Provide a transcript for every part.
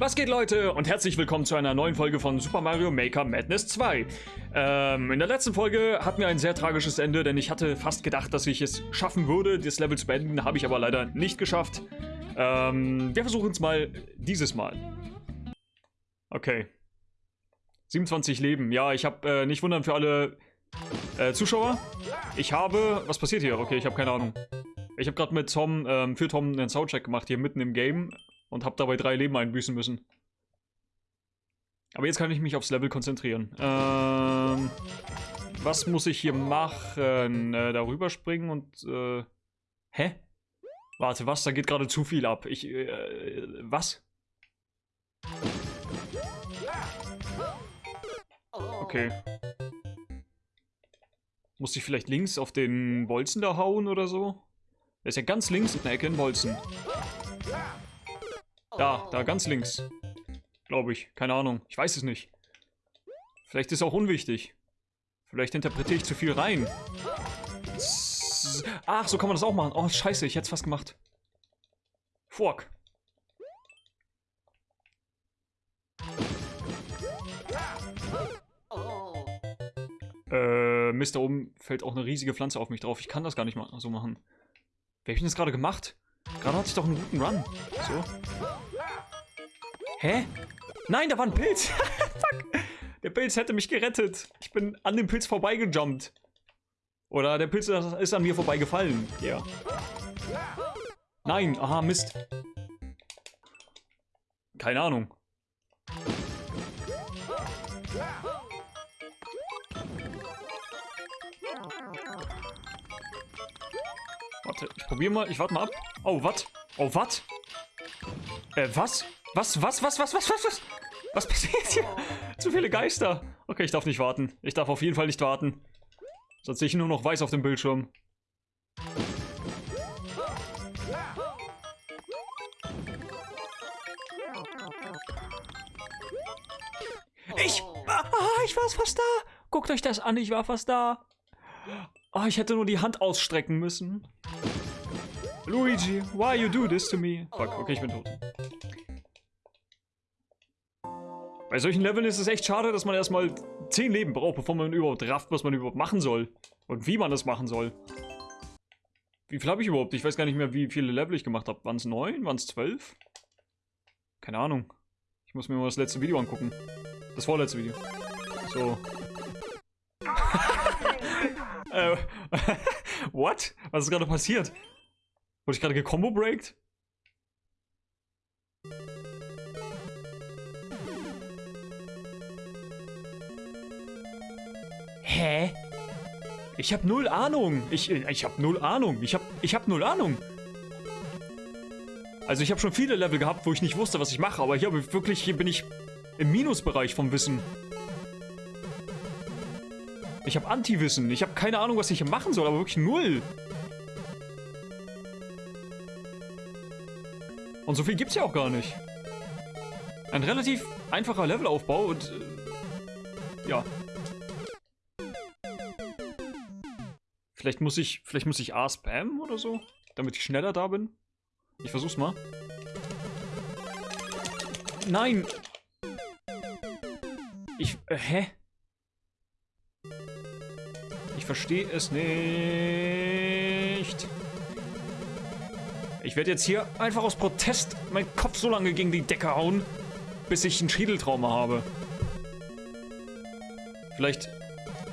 Was geht Leute und herzlich willkommen zu einer neuen Folge von Super Mario Maker Madness 2. Ähm, in der letzten Folge hatten wir ein sehr tragisches Ende, denn ich hatte fast gedacht, dass ich es schaffen würde, das Level zu beenden, habe ich aber leider nicht geschafft. Ähm, wir versuchen es mal dieses Mal. Okay. 27 Leben. Ja, ich habe äh, nicht wundern für alle äh, Zuschauer. Ich habe... Was passiert hier? Okay, ich habe keine Ahnung. Ich habe gerade mit Tom, ähm, für Tom einen Soundcheck gemacht, hier mitten im Game und habe dabei drei Leben einbüßen müssen. Aber jetzt kann ich mich aufs Level konzentrieren. Ähm, was muss ich hier machen? Äh, darüber springen und... Äh, hä? Warte, was? Da geht gerade zu viel ab. Ich... Äh, was? Okay. Muss ich vielleicht links auf den Bolzen da hauen oder so? Der ist ja ganz links in der Ecke in Bolzen. Da, da, ganz links. Glaube ich. Keine Ahnung. Ich weiß es nicht. Vielleicht ist es auch unwichtig. Vielleicht interpretiere ich zu viel rein. Ach, so kann man das auch machen. Oh, scheiße, ich hätte es fast gemacht. Fuck. Äh, Mist, da oben fällt auch eine riesige Pflanze auf mich drauf. Ich kann das gar nicht mal so machen. Hab ich denn das gerade gemacht? Gerade hatte ich doch einen guten Run. So. Hä? Nein, da war ein Pilz. Fuck. Der Pilz hätte mich gerettet. Ich bin an dem Pilz vorbeigejumpt. Oder der Pilz ist an mir vorbeigefallen. Ja. Nein, aha, Mist. Keine Ahnung. Warte, ich probiere mal. Ich warte mal ab. Oh, was? Oh, was? Äh, was? Was, was, was, was, was, was, was? Was passiert hier? Zu viele Geister. Okay, ich darf nicht warten. Ich darf auf jeden Fall nicht warten. Sonst sehe ich nur noch weiß auf dem Bildschirm. Ich, ah, ich war fast da. Guckt euch das an, ich war fast da. Ah, ich hätte nur die Hand ausstrecken müssen. Luigi, why you do this to me? Fuck, okay, ich bin tot. Bei solchen Leveln ist es echt schade, dass man erstmal 10 Leben braucht, bevor man überhaupt rafft, was man überhaupt machen soll. Und wie man das machen soll. Wie viel habe ich überhaupt? Ich weiß gar nicht mehr, wie viele Level ich gemacht habe. Waren es 9? Waren es 12? Keine Ahnung. Ich muss mir mal das letzte Video angucken. Das vorletzte Video. So. äh, what? Was ist gerade passiert? Wurde ich gerade gecombo-breakt? Hä? Ich habe null Ahnung. Ich, ich habe null Ahnung. Ich habe ich hab null Ahnung. Also ich habe schon viele Level gehabt, wo ich nicht wusste, was ich mache. Aber hier wirklich, hier bin ich im Minusbereich vom Wissen. Ich habe Anti-Wissen. Ich habe keine Ahnung, was ich hier machen soll, aber wirklich null. Und so viel gibt's ja auch gar nicht. Ein relativ einfacher Levelaufbau und... Äh, ja. Vielleicht muss ich, vielleicht muss ich A spammen oder so, damit ich schneller da bin. Ich versuch's mal. Nein! Ich, äh, hä? Ich verstehe es nicht. Ich werde jetzt hier einfach aus Protest meinen Kopf so lange gegen die Decke hauen, bis ich ein Schädeltrauma habe. Vielleicht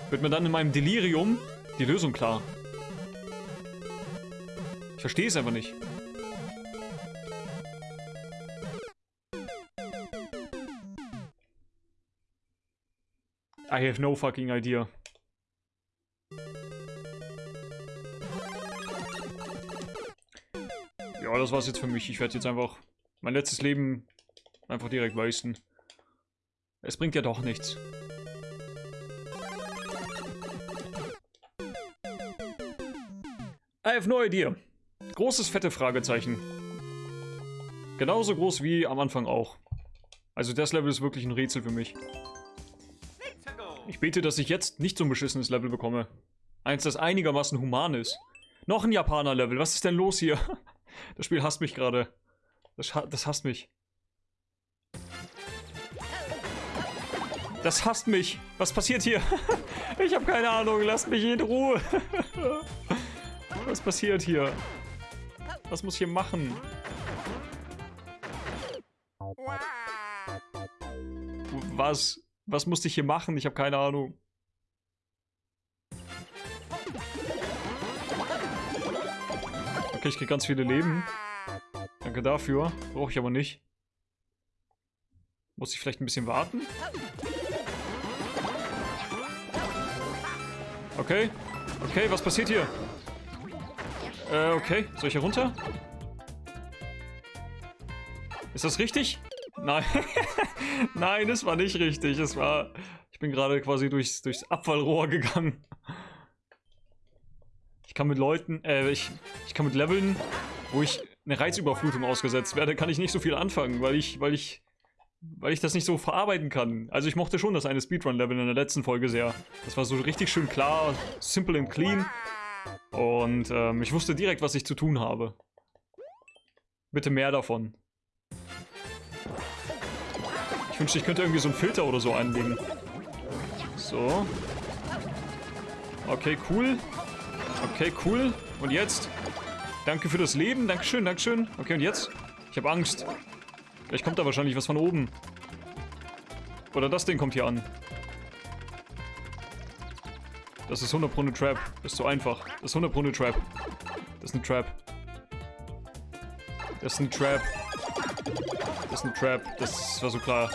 wird mir dann in meinem Delirium die Lösung klar. Ich verstehe es einfach nicht. I have no fucking idea. Ja, das war's jetzt für mich. Ich werde jetzt einfach mein letztes Leben einfach direkt wasten. Es bringt ja doch nichts. I have no idea. Großes, fette Fragezeichen. Genauso groß wie am Anfang auch. Also das Level ist wirklich ein Rätsel für mich. Ich bete, dass ich jetzt nicht so ein beschissenes Level bekomme. Eins, das einigermaßen human ist. Noch ein Japaner-Level. Was ist denn los hier? Das Spiel hasst mich gerade. Das, das hasst mich. Das hasst mich. Was passiert hier? ich habe keine Ahnung. Lasst mich in Ruhe. Was passiert hier? Was muss ich hier machen? Was? Was musste ich hier machen? Ich habe keine Ahnung. Okay, ich krieg ganz viele Leben. Danke dafür. Brauche ich aber nicht. Muss ich vielleicht ein bisschen warten? Okay. Okay, was passiert hier? Äh, okay. Soll ich hier runter? Ist das richtig? Nein. Nein, es war nicht richtig. Es war... Ich bin gerade quasi durchs, durchs Abfallrohr gegangen. Ich kann mit Leuten... Äh, ich, ich kann mit Leveln, wo ich eine Reizüberflutung ausgesetzt werde, kann ich nicht so viel anfangen, weil ich... Weil ich weil ich das nicht so verarbeiten kann. Also ich mochte schon das eine Speedrun-Level in der letzten Folge sehr. Das war so richtig schön klar, simple and clean. Und ähm, ich wusste direkt, was ich zu tun habe. Bitte mehr davon. Ich wünschte, ich könnte irgendwie so einen Filter oder so einlegen. So. Okay, cool. Okay, cool. Und jetzt? Danke für das Leben. Dankeschön, Dankeschön. Okay, und jetzt? Ich habe Angst. Vielleicht kommt da wahrscheinlich was von oben. Oder das Ding kommt hier an. Das ist 100 Pro eine Trap. Ist so einfach. Das ist 100 Pro eine Trap. Das ist eine Trap. Das ist eine Trap. Das ist eine Trap. Das war so klar.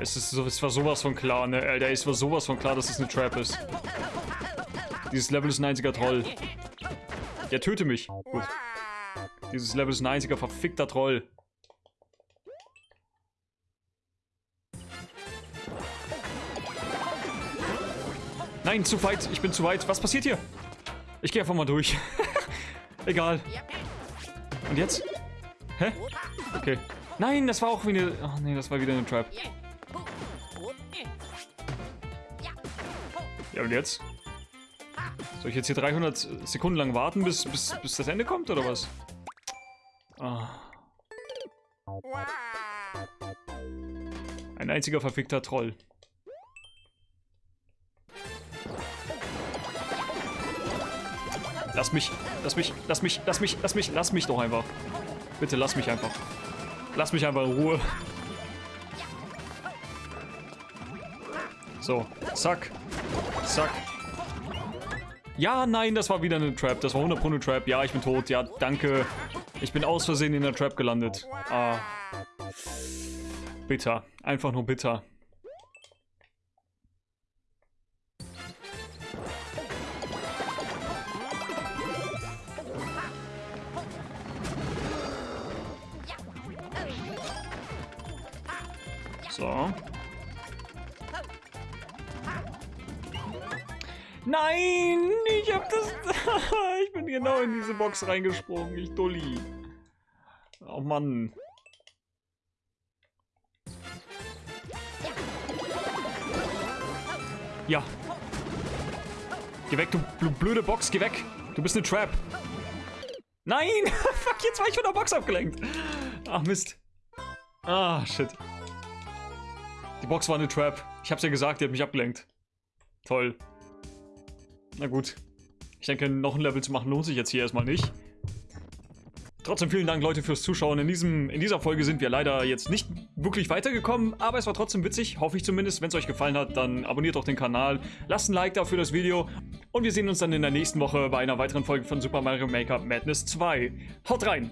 Es, ist so, es war sowas von klar, ne? Alter, es war sowas von klar, dass es eine Trap ist. Dieses Level ist ein einziger Troll. Ja, töte mich. Gut. Dieses Level ist ein einziger verfickter Troll. Nein, zu weit. Ich bin zu weit. Was passiert hier? Ich gehe einfach mal durch. Egal. Und jetzt? Hä? Okay. Nein, das war auch wie eine... Ach nee, das war wieder eine Trap. Ja, und jetzt? Soll ich jetzt hier 300 Sekunden lang warten, bis, bis, bis das Ende kommt, oder was? Ah. Ein einziger verfickter Troll. Lass mich, lass mich, lass mich, lass mich, lass mich, lass mich doch einfach. Bitte lass mich einfach. Lass mich einfach in Ruhe. So, zack, zack, ja, nein, das war wieder eine Trap. Das war 100 Pro eine Trap. Ja, ich bin tot. Ja, danke. Ich bin aus Versehen in der Trap gelandet. Ah. Bitter. Einfach nur bitter. So. Nein, ich hab das... ich bin genau in diese Box reingesprungen, ich Dulli. Oh Mann. Ja. Geh weg, du blöde Box, geh weg. Du bist eine Trap. Nein! Fuck, jetzt war ich von der Box abgelenkt. Ach, Mist. Ah, shit. Die Box war eine Trap. Ich hab's ja gesagt, die hat mich abgelenkt. Toll. Na gut. Ich denke, noch ein Level zu machen lohnt sich jetzt hier erstmal nicht. Trotzdem vielen Dank, Leute, fürs Zuschauen. In, diesem, in dieser Folge sind wir leider jetzt nicht wirklich weitergekommen, aber es war trotzdem witzig, hoffe ich zumindest. Wenn es euch gefallen hat, dann abonniert doch den Kanal, lasst ein Like da für das Video und wir sehen uns dann in der nächsten Woche bei einer weiteren Folge von Super Mario Maker Madness 2. Haut rein!